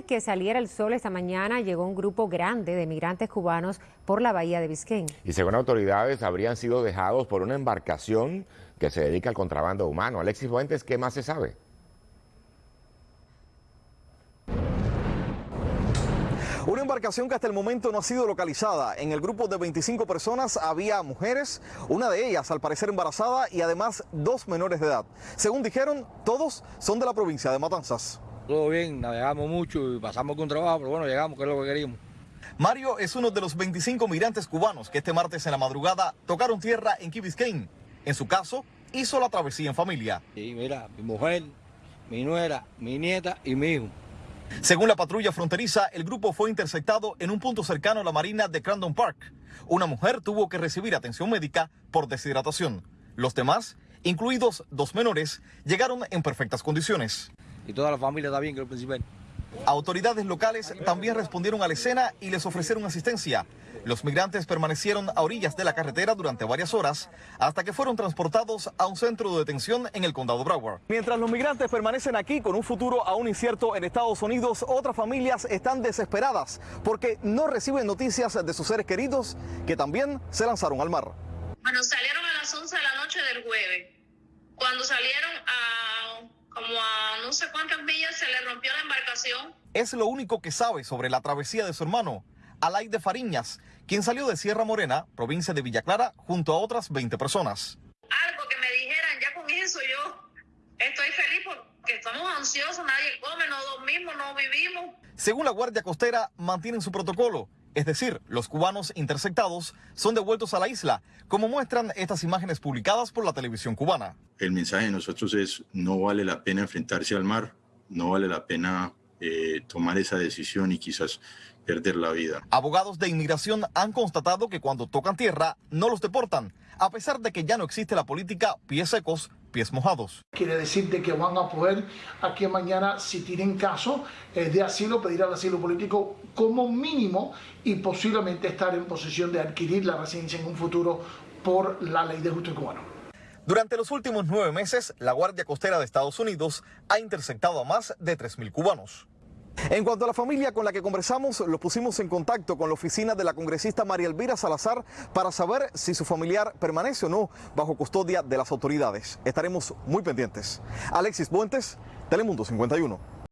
de que saliera el sol esta mañana, llegó un grupo grande de migrantes cubanos por la bahía de Biscayne. Y según autoridades, habrían sido dejados por una embarcación que se dedica al contrabando humano. Alexis Fuentes, ¿qué más se sabe? Una embarcación que hasta el momento no ha sido localizada. En el grupo de 25 personas había mujeres, una de ellas al parecer embarazada y además dos menores de edad. Según dijeron, todos son de la provincia de Matanzas. Todo bien, navegamos mucho y pasamos con trabajo, pero bueno, llegamos, que es lo que queríamos. Mario es uno de los 25 migrantes cubanos que este martes en la madrugada tocaron tierra en Key Biscayne. En su caso, hizo la travesía en familia. Sí, mira, mi mujer, mi nuera, mi nieta y mi hijo. Según la patrulla fronteriza, el grupo fue interceptado en un punto cercano a la marina de Crandon Park. Una mujer tuvo que recibir atención médica por deshidratación. Los demás, incluidos dos menores, llegaron en perfectas condiciones. Y toda la familia está bien, que es lo principal. Autoridades locales también respondieron a la escena y les ofrecieron asistencia. Los migrantes permanecieron a orillas de la carretera durante varias horas hasta que fueron transportados a un centro de detención en el condado Broward. Mientras los migrantes permanecen aquí con un futuro aún incierto en Estados Unidos, otras familias están desesperadas porque no reciben noticias de sus seres queridos que también se lanzaron al mar. Bueno, salieron a las 11 de la noche del jueves. Cuando salieron a como a no sé cuántas millas se le rompió la embarcación. Es lo único que sabe sobre la travesía de su hermano. Alaide Fariñas, quien salió de Sierra Morena, provincia de Villa Clara, junto a otras 20 personas. Algo que me dijeran, ya con eso yo estoy feliz porque estamos ansiosos, nadie come, no dormimos, no vivimos. Según la Guardia Costera, mantienen su protocolo. Es decir, los cubanos interceptados son devueltos a la isla, como muestran estas imágenes publicadas por la televisión cubana. El mensaje de nosotros es no vale la pena enfrentarse al mar, no vale la pena eh, tomar esa decisión y quizás perder la vida. Abogados de inmigración han constatado que cuando tocan tierra no los deportan, a pesar de que ya no existe la política pies secos, pies mojados. Quiere decir de que van a poder aquí mañana, si tienen caso eh, de asilo, pedir el asilo político como mínimo y posiblemente estar en posición de adquirir la residencia en un futuro por la ley de justo cubano. Durante los últimos nueve meses, la Guardia Costera de Estados Unidos ha interceptado a más de 3.000 cubanos. En cuanto a la familia con la que conversamos, lo pusimos en contacto con la oficina de la congresista María Elvira Salazar para saber si su familiar permanece o no bajo custodia de las autoridades. Estaremos muy pendientes. Alexis Buentes, Telemundo 51.